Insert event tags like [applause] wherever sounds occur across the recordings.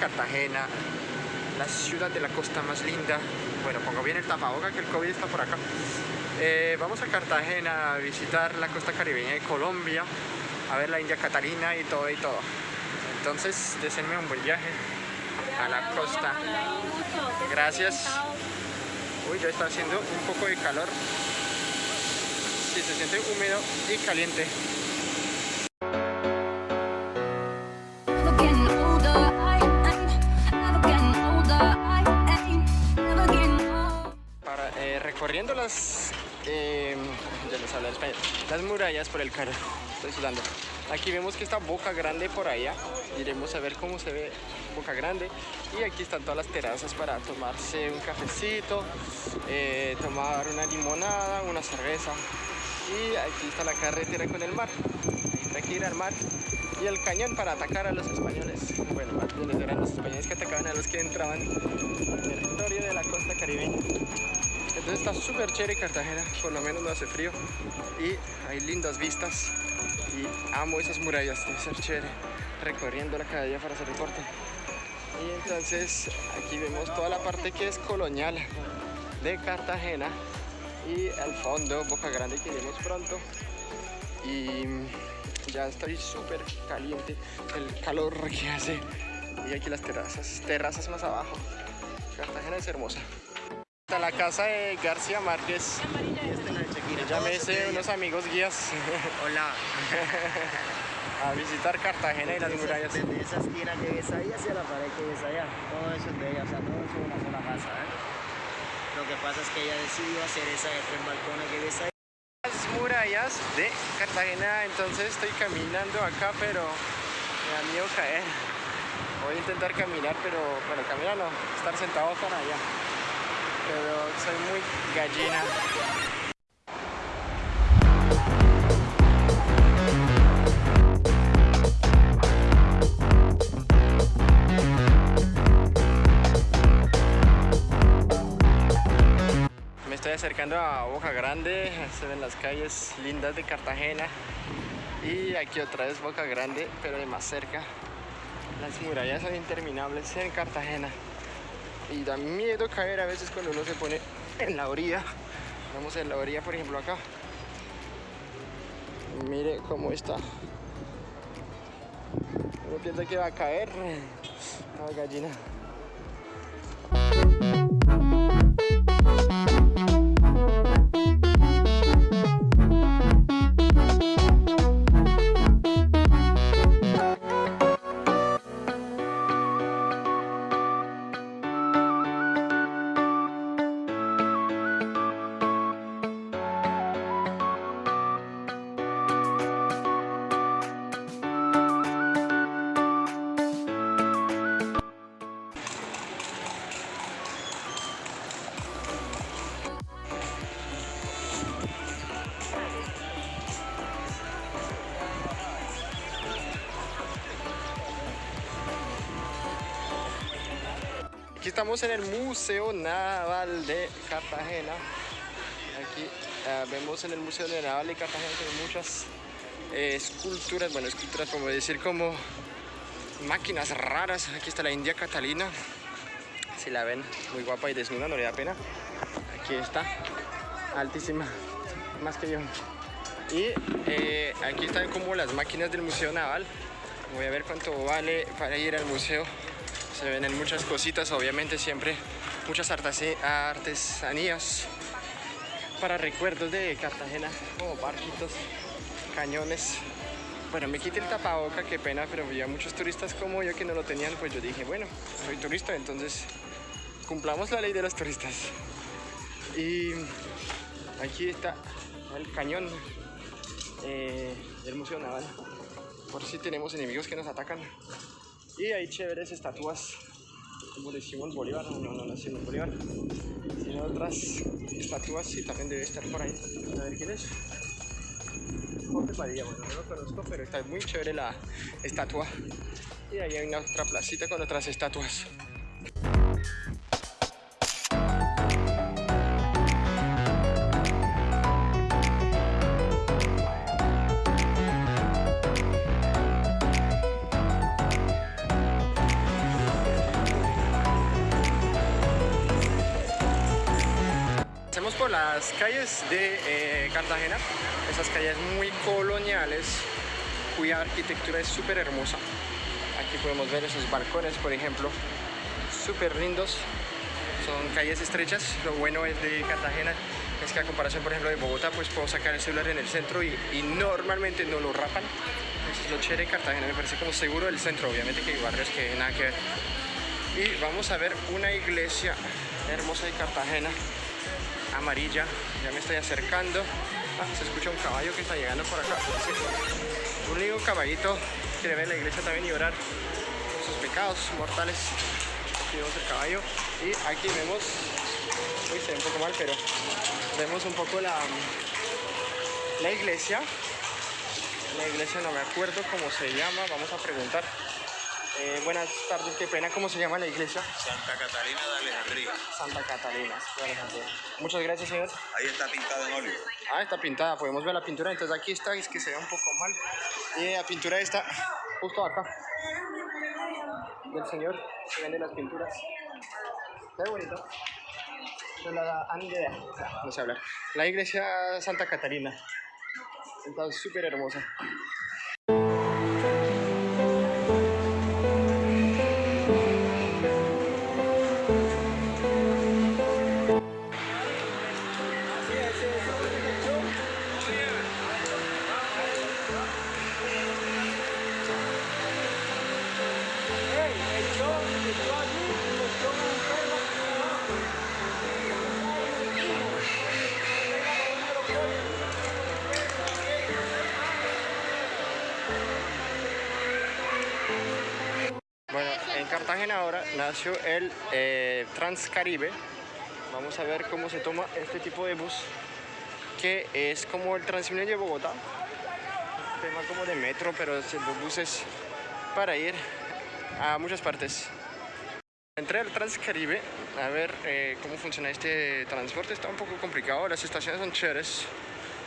Cartagena, la ciudad de la costa más linda. Bueno, pongo bien el tapaboca que el COVID está por acá. Eh, vamos a Cartagena a visitar la costa caribeña de Colombia, a ver la India Catalina y todo y todo. Entonces, deseenme un buen viaje a la costa. Gracias. Uy, ya está haciendo un poco de calor. Sí, se siente húmedo y caliente. Eh, ya les hablo en español, las murallas por el carro. Estoy sudando. Aquí vemos que está Boca Grande por allá. Iremos a ver cómo se ve Boca Grande. Y aquí están todas las terrazas para tomarse un cafecito, eh, tomar una limonada, una cerveza. Y aquí está la carretera con el mar. Hay que ir al mar. Y el cañón para atacar a los españoles. Bueno, más bien los españoles que atacaban a los que entraban al territorio de la costa caribeña. Entonces está súper chévere Cartagena, por lo menos no hace frío. Y hay lindas vistas. Y amo esas murallas, debe ser chévere recorriendo la cada día para hacer deporte. Y entonces aquí vemos toda la parte que es colonial de Cartagena y al fondo Boca Grande que iremos pronto. Y ya estoy súper caliente el calor que hace. Y aquí las terrazas, terrazas más abajo. Cartagena es hermosa Está la casa de García Márquez ya me hice unos amigos guías [laughs] Hola. a visitar Cartagena y las murallas Desde esa esquina que ves ahí hacia la pared que ves allá, todo eso es de ella, o sea, todo eso es una sola casa, ¿eh? Lo que pasa es que ella decidió hacer esa de tres balcones que ves ahí. las murallas de Cartagena entonces estoy caminando acá pero me da miedo caer voy a intentar caminar pero bueno caminar no estar sentado para allá pero soy muy gallina. Me estoy acercando a Boca Grande, se ven las calles lindas de Cartagena. Y aquí otra vez Boca Grande, pero de más cerca. Las murallas son interminables en Cartagena y da miedo caer a veces cuando uno se pone en la orilla. Vamos en la orilla, por ejemplo, acá. Mire cómo está. Uno piensa que va a caer. No, gallina. Estamos en el Museo Naval de Cartagena. Aquí eh, vemos en el Museo Naval de Cartagena hay muchas eh, esculturas, bueno, esculturas como decir como máquinas raras. Aquí está la India Catalina. Si la ven, muy guapa y desnuda, no le da pena. Aquí está, altísima, más que yo. Y eh, aquí están como las máquinas del Museo Naval. Voy a ver cuánto vale para ir al museo se venden muchas cositas, obviamente siempre muchas artesanías para recuerdos de Cartagena, como barquitos, cañones. Bueno, me quité el tapaboca, qué pena, pero había muchos turistas como yo que no lo tenían, pues yo dije, bueno, soy turista, entonces cumplamos la ley de los turistas. Y aquí está el cañón eh, del Museo Naval, por si tenemos enemigos que nos atacan. Y hay chéveres estatuas, como decimos Bolívar, no, no, no decimos Bolívar, sino otras estatuas y también debe estar por ahí. A ver quién es. Jorge Padilla, bueno, no lo conozco, pero está muy chévere la estatua. Y ahí hay una otra placita con otras estatuas. Calles de eh, Cartagena, esas calles muy coloniales, cuya arquitectura es súper hermosa. Aquí podemos ver esos balcones, por ejemplo, súper lindos. Son calles estrechas. Lo bueno es de Cartagena es que a comparación, por ejemplo, de Bogotá, pues puedo sacar el celular en el centro y, normalmente no lo rapan. Eso es lo Cartagena, me parece como seguro del centro. Obviamente que hay barrios que nada que ver. Y vamos a ver una iglesia hermosa de Cartagena, amarilla. Ya me estoy acercando. Ah, se escucha un caballo que está llegando por acá. Un lindo caballito quiere ver la iglesia también y orar sus pecados mortales. Aquí vemos el caballo. Y aquí vemos, uy, se ve un poco mal, pero vemos un poco la, la iglesia. La iglesia no me acuerdo cómo se llama, vamos a preguntar. Eh, buenas tardes, qué pena, ¿cómo se llama la iglesia? Santa Catalina de Alejandría. Santa Catalina. de Alejandría. Muchas gracias, señor. Ahí está pintado en óleo. Ah, está pintada, podemos ver la pintura. Entonces aquí está, es que se ve un poco mal. Y la pintura está justo acá. Del señor, se venden las pinturas. Ve bonito. La no sé hablar. La iglesia Santa Catalina. Está súper hermosa. Cartagena ahora nació el eh, Transcaribe. Vamos a ver cómo se toma este tipo de bus, que es como el Transmilenio de Bogotá. Un tema como de metro, pero de buses para ir a muchas partes. Entré al Transcaribe a ver eh, cómo funciona este transporte. Está un poco complicado, las estaciones son chéveres,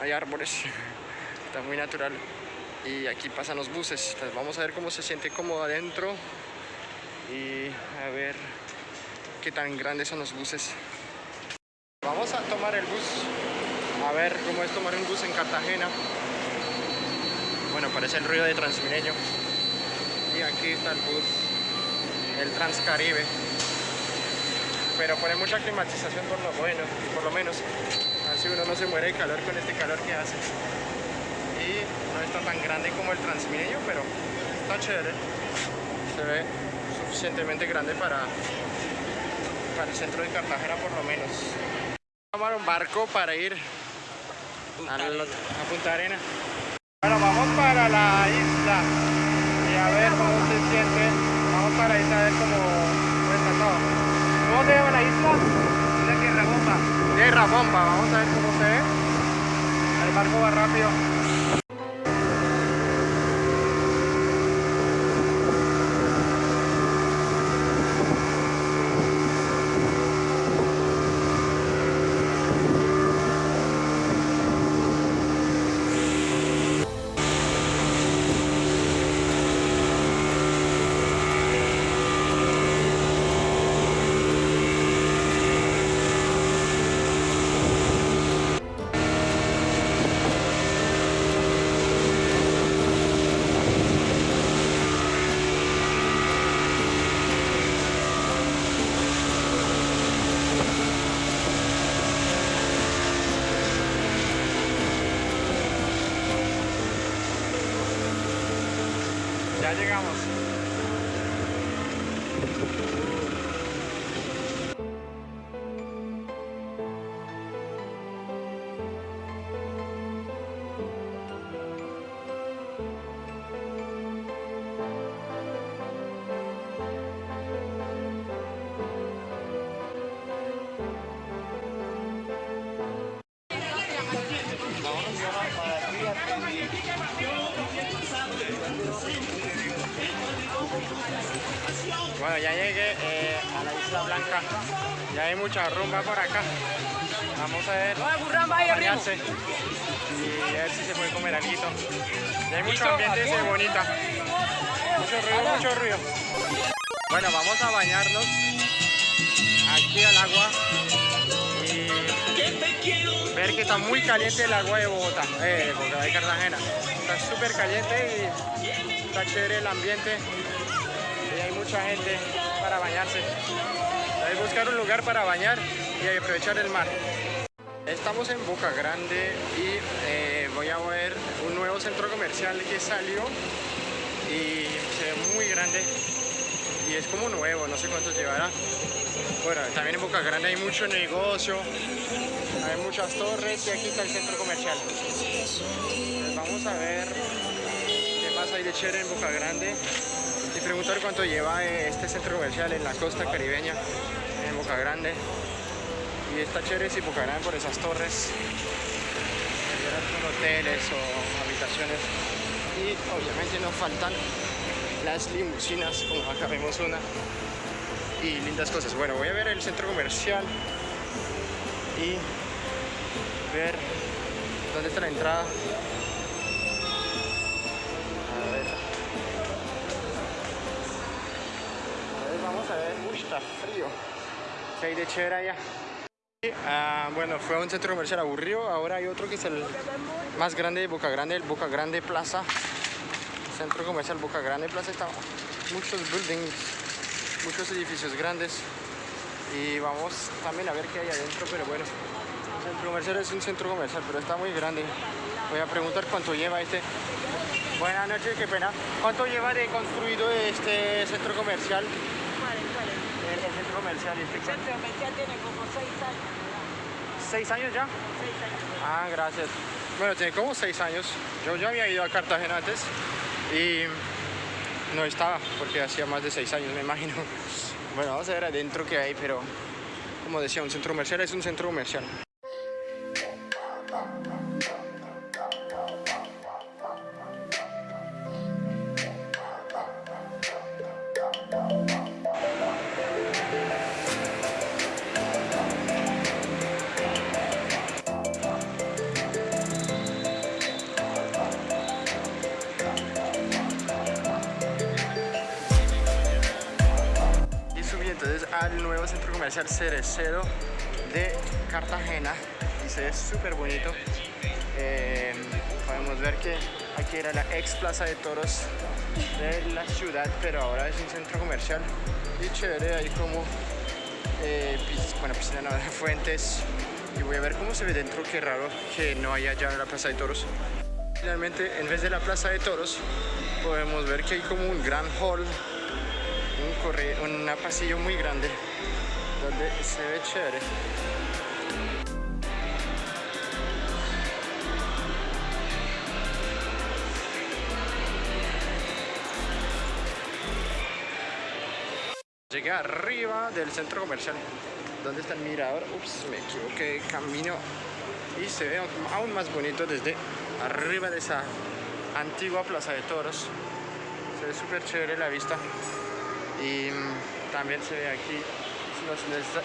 hay árboles, [laughs] está muy natural. Y aquí pasan los buses. Entonces vamos a ver cómo se siente cómodo adentro y a ver qué tan grandes son los buses. Vamos a tomar el bus, a ver cómo es tomar un bus en Cartagena. Bueno, parece el ruido de Transmilenio. El bus, el Transcaribe. Pero pone mucha climatización por lo bueno, por lo menos. Así uno no se muere de calor con este calor que hace. Y no está tan grande como el Transmilenio, pero está chévere. Se ve suficientemente grande para, para el centro de Cartagena por lo menos. Vamos a tomar un barco para ir al otro- a Punta Arena. Bueno, vamos para la isla a ver cómo se siente. Vamos para isla a ver cómo, está todo. ¿Cómo se llama la isla? Mira Tierra Bomba. Tierra Bomba, vamos a ver cómo se ve. El barco va rápido. Ya llegamos. Bueno, ya llegué eh, a la Isla Blanca. Ya hay mucha rumba por acá. Vamos a ver. bañarse y a ver si se puede comer algo. Ya hay mucho ambiente ese bonita. Mucho ruido, mucho ruido. Bueno, vamos a bañarnos aquí al agua. Y ver que está muy caliente el agua de Bogotá, eh, de Cartagena. Está súper caliente y está chévere el ambiente y mucha gente para bañarse. Hay que buscar un lugar para bañar y aprovechar el mar. Estamos en Boca Grande y eh, voy a ver un nuevo centro comercial que salió y se ve muy grande y es como nuevo, no sé cuánto llevará. Bueno, también en Boca Grande hay mucho negocio, hay muchas torres y aquí está el centro comercial. Pues vamos a ver qué más hay de chévere en Boca Grande y preguntar cuánto lleva este centro comercial en la costa caribeña, en Boca Grande. Y está chévere si Boca Grande por esas torres, hoteles o habitaciones. Y obviamente no faltan las limusinas, como acá vemos una, y lindas cosas. Bueno, voy a ver el centro comercial y ver dónde está la entrada. Está frío. ¿Qué hay de chévere allá? Ah, bueno, fue un centro comercial aburrido. Ahora hay otro que es el más grande de Boca Grande, el Boca Grande Plaza. Centro comercial Boca Grande Plaza está muchos buildings, muchos edificios grandes. Y vamos también a ver qué hay adentro, pero bueno, el centro comercial es un centro comercial, pero está muy grande. Voy a preguntar cuánto lleva este. Buenas noches, qué pena. ¿Cuánto lleva de construido este centro comercial? ¿Cuál es? ¿Cuál es? El, el centro comercial. Este, El centro comercial tiene como seis años. ¿Seis años ya? Seis años. Ah, gracias. Bueno, tiene como seis años. Yo ya había ido a Cartagena antes y no estaba porque hacía más de seis años, me imagino. [laughs] Bueno, vamos a ver adentro qué hay, pero como decía, un centro comercial es un centro comercial. Al nuevo centro comercial Cerecero de Cartagena y se ve súper bonito. Eh, podemos ver que aquí era la ex plaza de toros de la ciudad, pero ahora es un centro comercial y chévere, hay como eh, pis- bueno, piscina no, [laughs] fuentes y voy a ver cómo se ve dentro, qué raro que no haya ya la plaza de toros. Finalmente, en vez de la plaza de toros, podemos ver que hay como un gran hall un, corre un pasillo muy grande donde se ve chévere. Llegué arriba del centro comercial. ¿Dónde está el mirador? Ups, me equivoqué camino. Y se ve aún más bonito desde arriba de esa antigua plaza de toros. Se ve súper chévere la vista y mm, también se ve aquí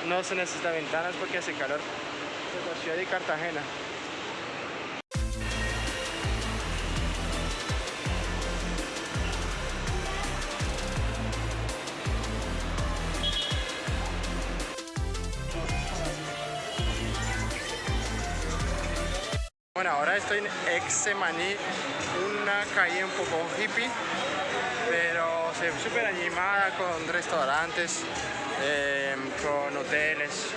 no se, necesita, ventanas porque hace calor. Es la ciudad de Cartagena. Bueno ahora estoy en Exemaní una calle un poco hippie pero súper animada con restaurantes, eh, con hoteles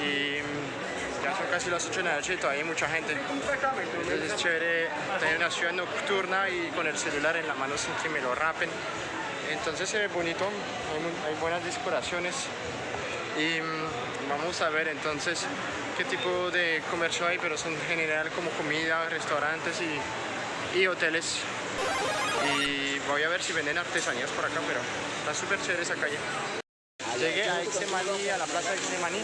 y ya son casi las 8 de la noche y todavía hay mucha gente. Entonces es chévere tener una ciudad nocturna y con el celular en la mano sin que me lo rapen. Entonces se ve bonito, hay, buenas decoraciones y mm, vamos a ver entonces qué tipo de comercio hay, pero son en general como comida, restaurantes y, y hoteles voy a ver si venden artesanías por acá, pero está súper chévere esa calle. Llegué a Exemaní, a la plaza de Exemaní,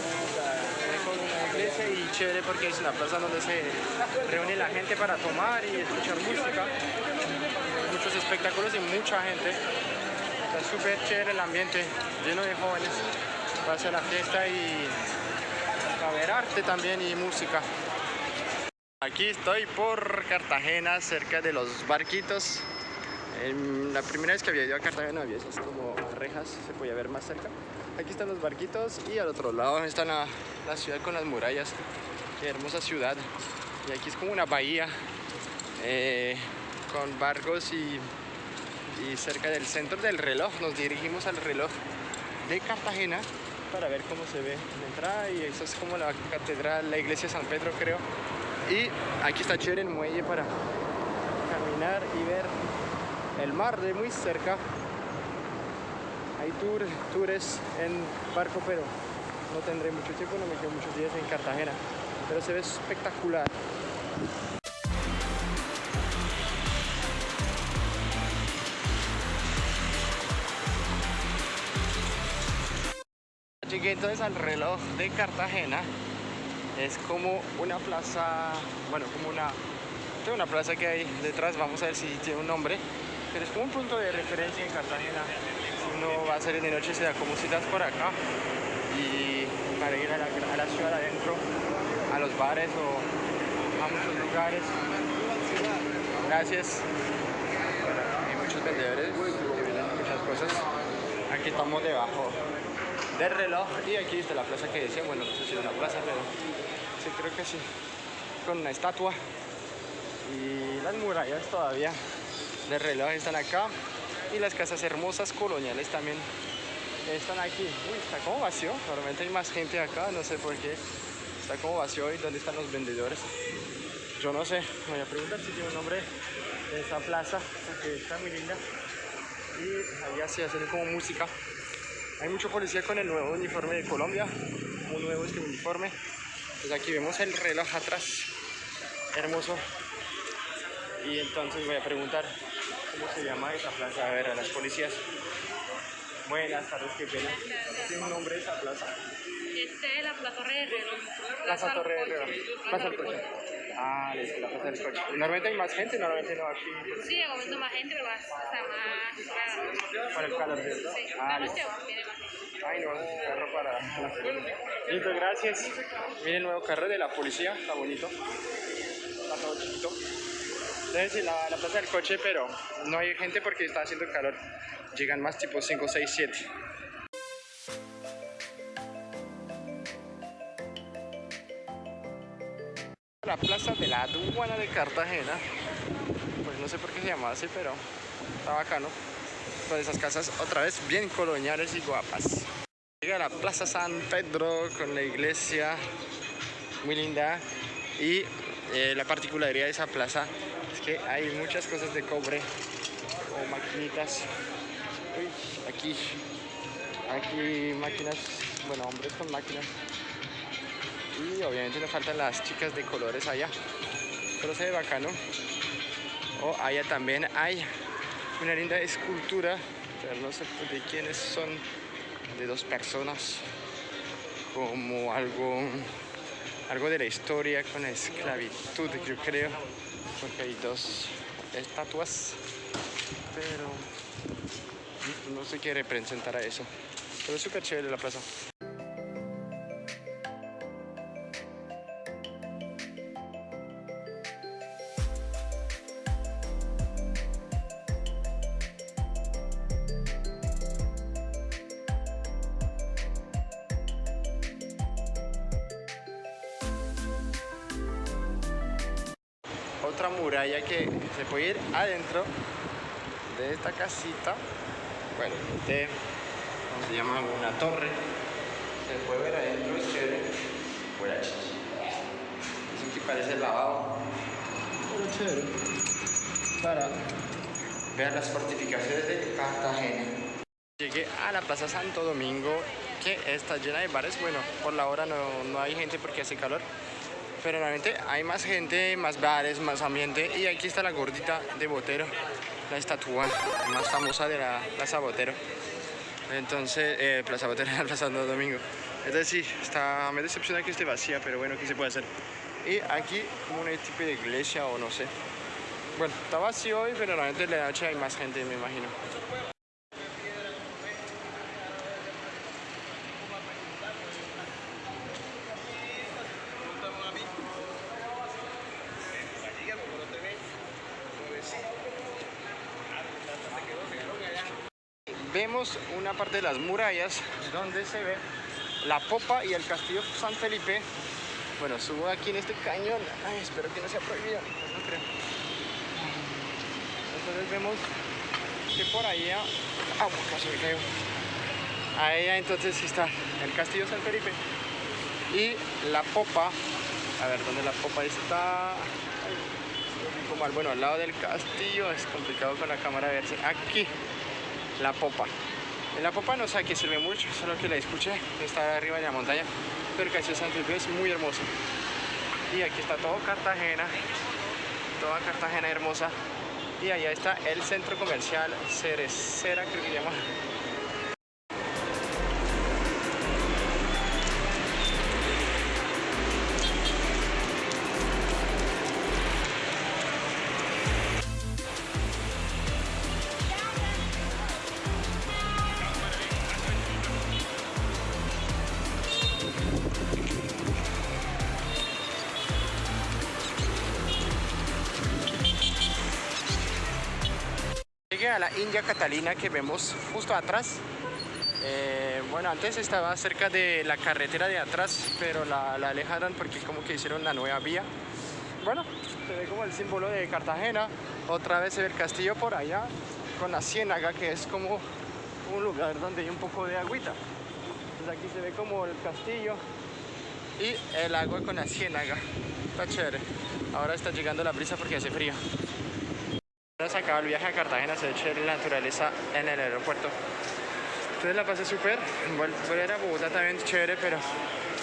con una iglesia y chévere porque es una plaza donde se reúne la gente para tomar y escuchar música, muchos espectáculos y mucha gente. Está súper chévere el ambiente, lleno de jóvenes para hacer la fiesta y para ver arte también y música. Aquí estoy por Cartagena, cerca de los barquitos. La primera vez que había ido a Cartagena había esas como rejas, se podía ver más cerca. Aquí están los barquitos y al otro lado está la, la ciudad con las murallas. Qué hermosa ciudad. Y aquí es como una bahía eh, con barcos y, y cerca del centro del reloj. Nos dirigimos al reloj de Cartagena para ver cómo se ve la entrada y eso es como la catedral, la iglesia de San Pedro creo. Y aquí está chévere el muelle para caminar y ver el mar de muy cerca. Hay tour, tours en barco, pero no tendré mucho tiempo, no me quedo muchos días en Cartagena, pero se ve espectacular. Llegué entonces al reloj de Cartagena. Es como una plaza, bueno, como una, una plaza que hay detrás, vamos a ver si tiene un nombre, pero es como un punto de referencia en Cartagena. Uno va a salir de noche se da como citas por acá y para ir a la, ciudad adentro, a los bares o a muchos lugares. Gracias. Hay muchos vendedores que venden muchas cosas. Aquí estamos debajo del reloj y aquí está la plaza que decía, bueno, no sé si es una plaza, pero sí creo que sí, con una estatua y las murallas todavía del reloj están acá y las casas hermosas coloniales también están aquí. Uy, está como vacío, normalmente hay más gente acá, no sé por qué, está como vacío y dónde están los vendedores. Yo no sé, voy a preguntar si tiene un nombre de esa plaza, porque está muy linda y allá sí hacen como música. Hay mucho policía con el nuevo uniforme de Colombia, muy nuevo este uniforme. Pues aquí vemos el reloj atrás, hermoso. Y entonces voy a preguntar cómo se llama esa plaza, a ver, a las policías. Buenas tardes, qué pena. ¿Tiene un nombre esa plaza? Este es la Plaza Torre de Reloj. Plaza Torre de Reloj. Plaza del Coche. Ah, listo, la Plaza del Coche. Normalmente hay más gente, normalmente no aquí. Sí, en momento más gente, pero más, o sea, más. Para el calor, ¿cierto? Sí, Ah, la noche viene más gente. Ay, no, es un carro para... Listo, gracias. Miren el nuevo carro de la policía, está bonito. Está todo chiquito. Entonces, la, la plaza del coche, pero no hay gente porque está haciendo calor. Llegan más tipo 5, 6, 7. La plaza de la aduana de Cartagena. Pues no sé por qué se llama así, pero está bacano. Con esas casas otra vez bien coloniales y guapas. Llega la Plaza San Pedro con la iglesia muy linda y eh, la particularidad de esa plaza que hay muchas cosas de cobre o maquinitas. Uy, aquí, aquí máquinas, bueno, hombres con máquinas. Y obviamente no faltan las chicas de colores allá, pero se ve bacano. O allá también hay una linda escultura, pero no sé de quiénes son, de dos personas, como algo, algo de la historia con la esclavitud, yo creo, porque hay dos estatuas, pero no sé qué representará eso. Pero es súper chévere la plaza. Otra muralla que se puede ir adentro de esta casita. Bueno, ¿cómo se llama? Una torre. Se puede ver adentro, es chévere. Fuera Eso que parece lavado. Pero chévere. Para ver las fortificaciones de Cartagena. Llegué a la Plaza Santo Domingo, que está llena de bares. Bueno, por la hora no, no hay gente porque hace calor pero realmente hay más gente, más bares, más ambiente y aquí está la gordita de Botero, la estatua más famosa de la Plaza Botero. Entonces, eh, Plaza Botero, [laughs] Plaza Santo Domingo. Entonces sí, está, me decepciona que esté vacía, pero bueno, ¿qué se puede hacer? Y aquí como un tipo de iglesia o no sé. Bueno, está vacío hoy, pero realmente en la noche hay más gente, me imagino. Una parte de las murallas donde se ve la popa y el castillo San Felipe Bueno, subo aquí en este cañón. Espero que no sea prohibido. Entonces vemos que por allá... ¡Ah, casi me caigo! Ahí entonces está el Castillo San Felipe. Y la popa. A ver, ¿dónde la popa está? Bueno, al lado del castillo. Es complicado con la cámara verse. Aquí, la popa. En la popa no sé a qué sirve mucho, solo que la escuché, está arriba de la montaña, pero castillo San es muy hermoso. Y aquí está todo Cartagena, toda Cartagena hermosa. Y allá está el centro comercial Cerecera, creo que se llama. A la India Catalina que vemos justo atrás. Eh, bueno, antes estaba cerca de la carretera de atrás, pero la, alejaron porque como que hicieron la nueva vía. Bueno, se ve como el símbolo de Cartagena. Otra vez se ve el castillo por allá con la ciénaga, que es como un lugar donde hay un poco de agüita. Entonces aquí se ve como el castillo y el agua con la ciénaga. Está chévere. Ahora está llegando la brisa porque hace frío. Se acaba el viaje a Cartagena, se chévere la naturaleza en el aeropuerto. Entonces la pasé súper. Vol- Volver a Bogotá también chévere, pero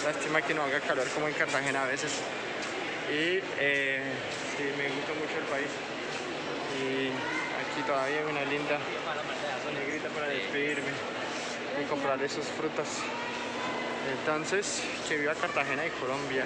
lástima que no haga calor como en Cartagena a veces. Y eh, sí, me gusta mucho el país. Y aquí todavía hay una linda negrita para despedirme y comprar esos frutas. Entonces, que viva Cartagena y Colombia.